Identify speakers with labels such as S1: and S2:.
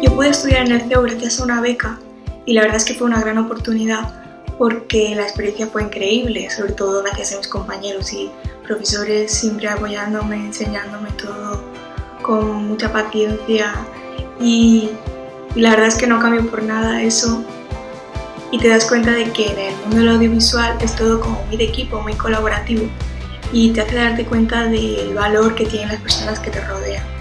S1: Yo pude estudiar en el CEU gracias a una beca y la verdad es que fue una gran oportunidad porque la experiencia fue increíble, sobre todo gracias a mis compañeros y profesores siempre apoyándome, enseñándome todo con mucha paciencia y, la verdad es que no cambio por nada eso y te das cuenta de que en el mundo del audiovisual es todo como muy de equipo, muy colaborativo y te hace darte cuenta del valor que tienen las personas que te rodean.